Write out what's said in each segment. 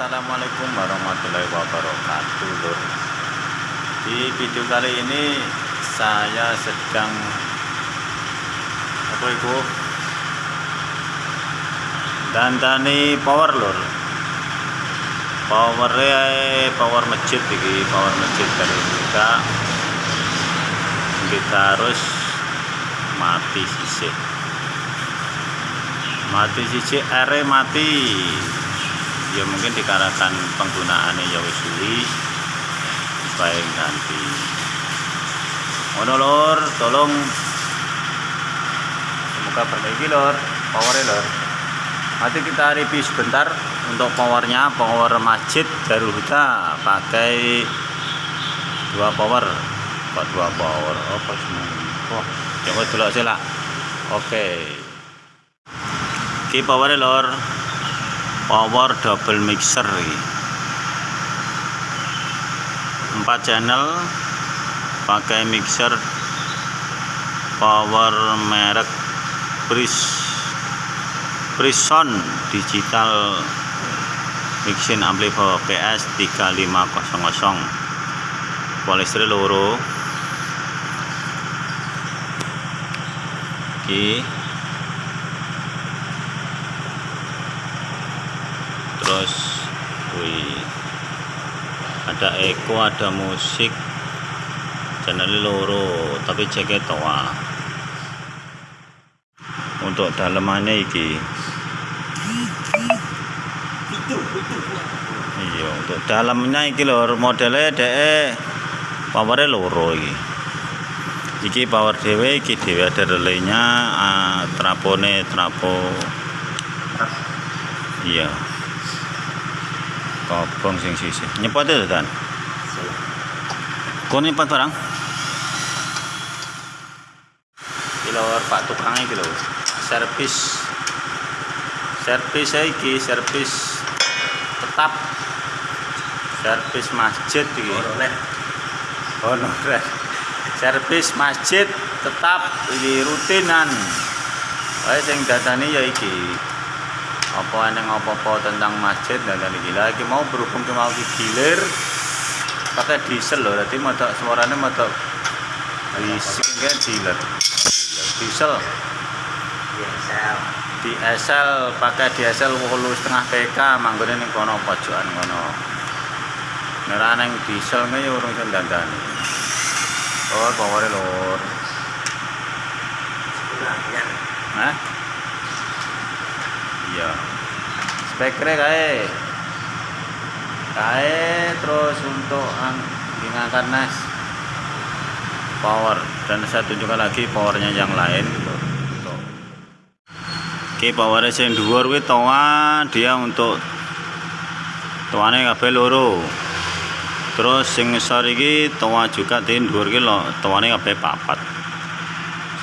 Assalamualaikum warahmatullahi wabarakatuh lur. Di video kali ini saya sedang apa itu? Dandani power lur. Power power masjid iki power masjid dari kita kita harus mati sisik. Mati sisik ere mati ya mungkin dikarenakan penggunaannya ya wis supaya ganti. Ngono lor. Tolong. Semoga perbaiki lor. Powernya lor. Nanti kita review sebentar untuk powernya power masjid Darul Huda. Pakai dua power. Kok dua power? Oh pas oh coba dulu aja lah oke. Okay. powernya lor power double mixer 4 channel pakai mixer power merek Pris Prison digital mixing amplifier PS 3500 polistri loro. Oke. okay. Terus wih ada echo ada musik channel loro tapi jaket toa. Untuk dalemannya iki. Iya untuk dalamnya iki lor modelnya de powernya loro iki. Iki power dewe iki dewe ada relaynya uh, trapone trapo. Iya kobong sing sisi nyepot itu kan kau nyepot barang? Kilo pak tukang iki lho servis servis iki servis tetap. Servis masjid iki. Honorer servis masjid tetap. Iki rutinan. Wae sing dadani ya iki apa yang apa-apa tentang masjid dan dan gila. Lagi mau berhubung ke mau gilir pakai diesel loh berarti mau suaranya mau bising kan dealer diesel. Diesel. Pakai diesel wolu setengah PK manggone ning kono pojokan kono. Nerane diesel nge urung dandani oh power lor Hah? Iya. Spekernya kae. Kae terus untuk mengangkat nas. Power. Dan saya tunjukkan lagi powernya yang lain. Oke powernya yang dua kuwi toa dia untuk toane kabeh loro. Terus sing ngesor iki toa juga dhuwur iki lho toane kabeh papat.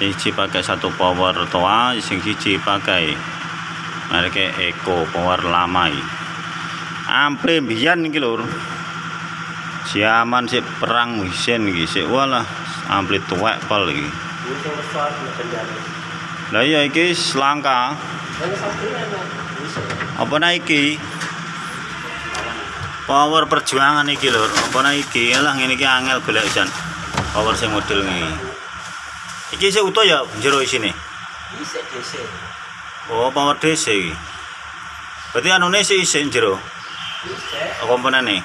Siji pakai satu power toa sing siji pakai mereka Eko power lama ini ampli biyen iki lur zaman sik perang wisen iki sik walah ampli tuwek pol iki. Lah iya iki selangka apa nah iki power perjuangan iki lur apa nah iki lah ngene iki angel golek jan power sing model ini iki. Sik utuh ya jero isine? Isik DC. Oh, power DC iki. Berarti anune sih isin jero. Isik. Komponene.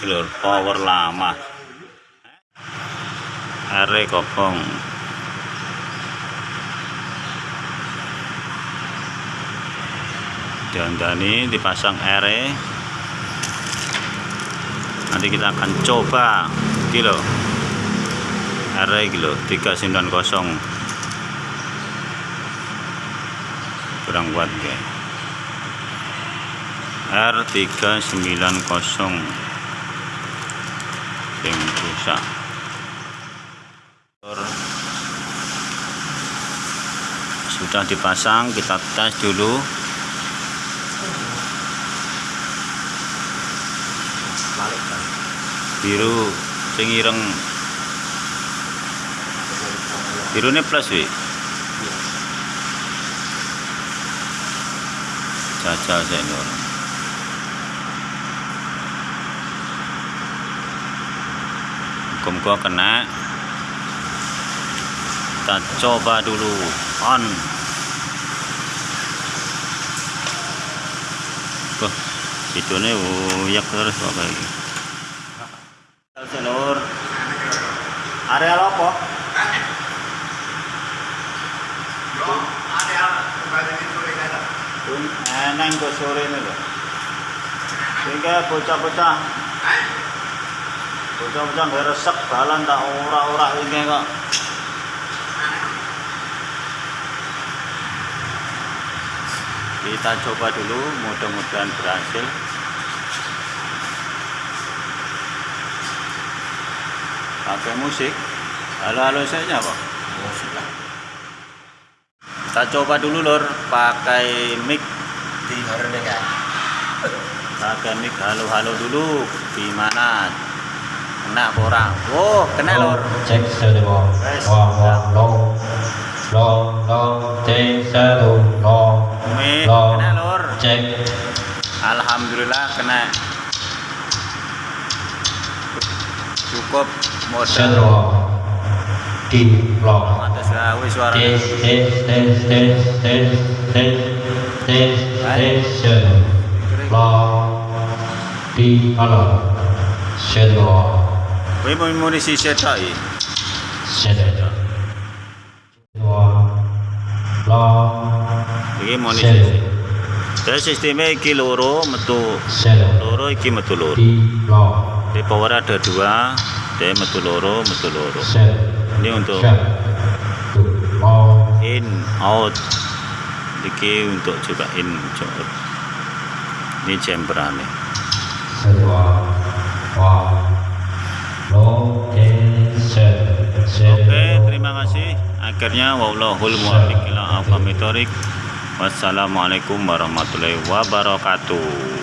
Iki lho, power lama. Are kopong. Dandani dipasang are. Nanti kita akan coba iki lho. Are iki lho 390 kurang kuat ya R390 yang rusak. Sudah dipasang kita tes dulu. Biru sing ireng. Birune plus wi jajal sik hukum gua kena. Kita coba dulu. On. Wah, videonya uyak terus apa lagi? telur, area apa eneng ko sore nila. Sehingga bocah-bocah bocah-bocah nggak resep balan tak ora-ora ini kok. Kita coba dulu, mudah-mudahan berhasil. Pakai musik. Halo-halo saja, Pak. Musik. Kita coba dulu, Lur, pakai mic. Di kan. pakai mic halo-halo dulu. Gimana? Kena orang? Oh kena lor cek satu Wes. wah wah long long long cek satu long mic long kena lor cek. Alhamdulillah kena. Cukup modal di long. Atas gawe suara tes tes tes tes tes tes tes tes long di long satu kowe mau munisi setok iki satu long iki munisi satu Terus sistemnya iki loro metu loro iki metu loro di power ada dua. dia metu loro metu loro ini untuk in out. Iki untuk juga in out. Ini chamberannya oke terima kasih. Akhirnya wallahul muwaffiq ila wassalamualaikum warahmatullahi wabarakatuh